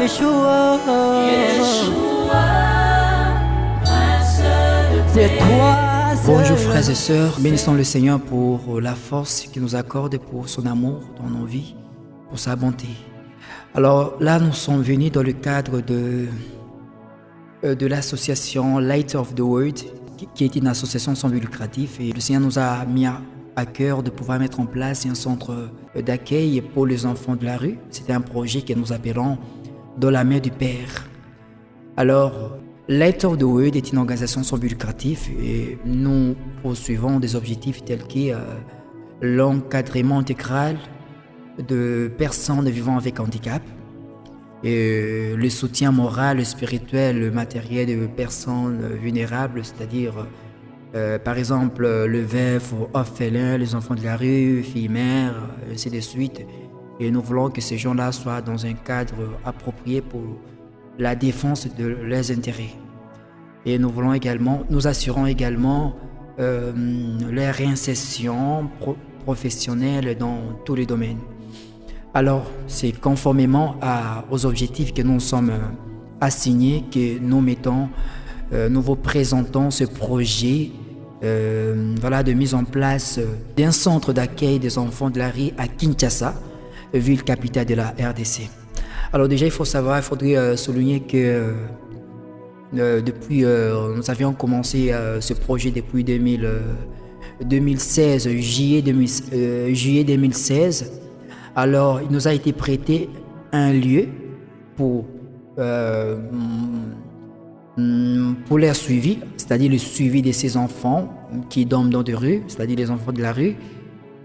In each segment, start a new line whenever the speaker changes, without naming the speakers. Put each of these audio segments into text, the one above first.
Yeshua, c'est toi.
Bonjour frères et sœurs, bénissons le Seigneur pour la force qu'il nous accorde, pour son amour dans nos vies, pour sa bonté. Alors là, nous sommes venus dans le cadre de, euh, de l'association Light of the World, qui est une association sans but lucratif. Et le Seigneur nous a mis à cœur de pouvoir mettre en place un centre d'accueil pour les enfants de la rue. C'était un projet que nous appelons dans la main du Père. Alors, Light of the World est une organisation sans but lucratif et nous poursuivons des objectifs tels que euh, l'encadrement intégral de personnes vivant avec handicap, et le soutien moral, spirituel, matériel de personnes vulnérables, c'est-à-dire euh, par exemple le veuf ou orphelin, les enfants de la rue, filles mères, ainsi de suite. Et nous voulons que ces gens-là soient dans un cadre approprié pour la défense de leurs intérêts. Et nous voulons également, nous assurons également euh, leur réinsertion professionnelle dans tous les domaines. Alors, c'est conformément aux objectifs que nous sommes euh, assignés que nous mettons, euh, nous vous présentons ce projet euh, de mise en place d'un centre d'accueil des enfants de la rue à Kinshasa, ville capitale de la RDC. Alors déjà, il faut savoir, il faudrait souligner que depuis, nous avions commencé ce projet depuis 2016, juillet, juillet 2016. Alors, il nous a été prêté un lieu pour, euh, pour leur suivi, c'est-à-dire le suivi de ces enfants qui dorment dans des rues, c'est-à-dire les enfants de la rue.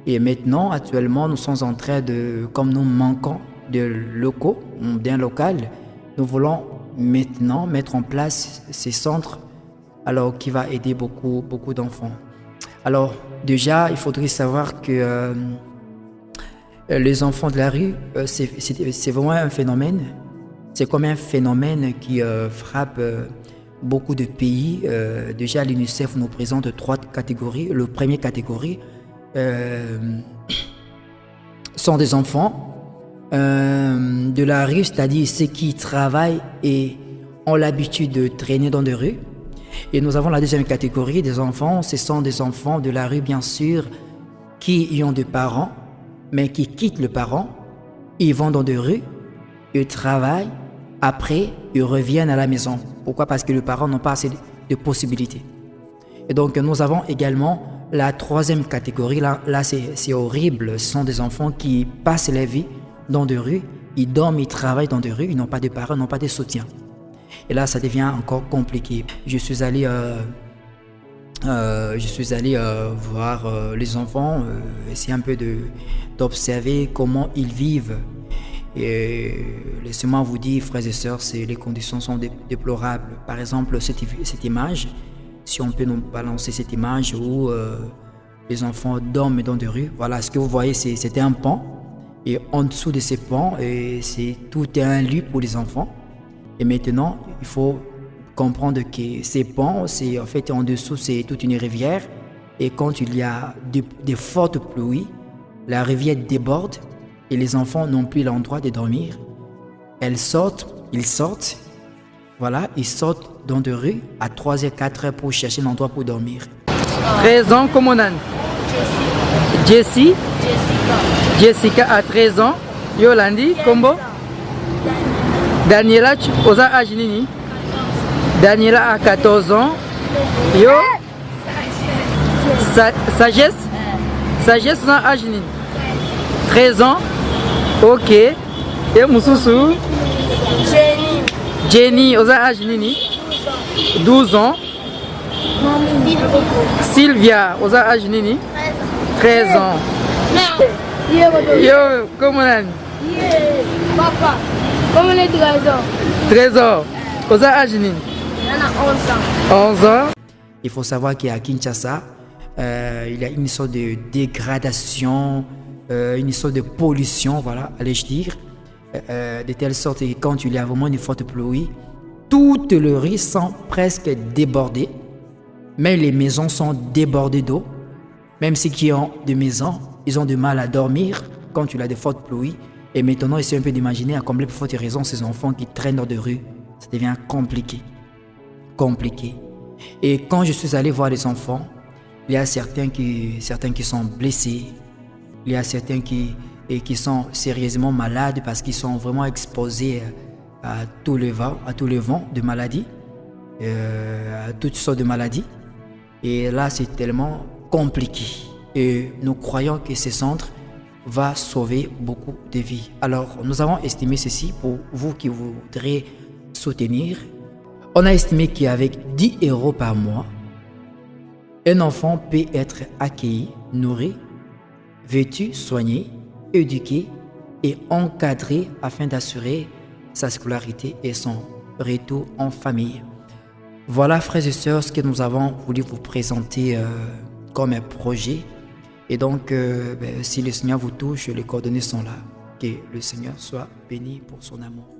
Et maintenant, actuellement, nous sommes en train de, comme nous manquons de locaux, d'un local, nous voulons maintenant mettre en place ces centres alors qui va aider beaucoup, beaucoup d'enfants. Alors déjà, il faudrait savoir que euh, les enfants de la rue, euh, c'est vraiment un phénomène. C'est comme un phénomène qui euh, frappe beaucoup de pays. déjà, l'UNICEF nous présente trois catégories. La première catégorie sont des enfants de la rue, c'est-à-dire ceux qui travaillent et ont l'habitude de traîner dans des rues. Et nous avons la deuxième catégorie des enfants. Ce sont des enfants de la rue, bien sûr, qui ont des parents mais qui quittent le parent, ils vont dans des rues, ils travaillent, après ils reviennent à la maison. Pourquoi? Parce que les parents n'ont pas assez de possibilités. Et donc nous avons également la troisième catégorie, là, c'est horrible, ce sont des enfants qui passent leur vie dans des rues, ils dorment, ils travaillent dans des rues, ils n'ont pas de parents, n'ont pas de soutien. Et là, ça devient encore compliqué. Je suis allé euh, euh, euh, voir les enfants, essayer un peu d'observer comment ils vivent. Et laissez-moi vous dire, frères et sœurs, les conditions sont déplorables. Par exemple, cette, image, si on peut nous balancer cette image où les enfants dorment dans des rues, voilà, ce que vous voyez, c'est un pont. Et en dessous de ces ponts, c'est tout est un lieu pour les enfants. Et maintenant, il faut comprendre que ces ponts, c'est en fait en dessous, c'est toute une rivière. Et quand il y a des fortes pluies, la rivière déborde et les enfants n'ont plus l'endroit de dormir. Elles sortent, ils sortent, voilà, ils sortent dans des rues à 3 et 4 heures pour chercher un endroit pour dormir.
13 ans, comment on a Jessie. Jessica. Jessica à 13 ans. Yolandi, Combo. Daniela, osa âge nini? Daniela a 14 ans. Yo. Sa sagesse? Sagesse na âge 13 ans. Ok. Et Moussousou.
Jenny.
Jenny, oza âge nini? 12 ans. Sylvia, oza âge nini? 13 ans. Yo, comment on
Papa, comment on est 13 ans?
13 ans. Oza âge nini? 11 ans.
Il faut savoir qu'à Kinshasa, euh, il y a une sorte de dégradation, euh, une sorte de pollution, voilà, allais-je dire, euh, de telle sorte que quand il y a vraiment une forte pluie, toutes les rues sont presque débordées, mais les maisons sont débordées d'eau. Même ceux qui ont des maisons, ils ont du mal à dormir quand il y a de fortes pluies. Et maintenant, essayez un peu d'imaginer à combien de fautes raisons ces enfants qui traînent dans de rue. Ça devient compliqué. Compliqué. Et quand je suis allé voir les enfants, il y a certains qui, certains qui sont blessés. Il y a certains qui, qui sont sérieusement malades parce qu'ils sont vraiment exposés à tous les vents, à de maladies, euh, à toutes sortes de maladies. Et là, c'est tellement compliqué. Et nous croyons que ce centre va sauver beaucoup de vies. Alors, nous avons estimé ceci pour vous qui voudrez soutenir. On a estimé qu'avec 10 euros par mois, un enfant peut être accueilli, nourri, vêtu, soigné, éduqué et encadré afin d'assurer sa scolarité et son retour en famille. Voilà, frères et sœurs, ce que nous avons voulu vous présenter euh, comme un projet. Et donc, euh, ben, si le Seigneur vous touche, les coordonnées sont là. Que le Seigneur soit béni pour son amour.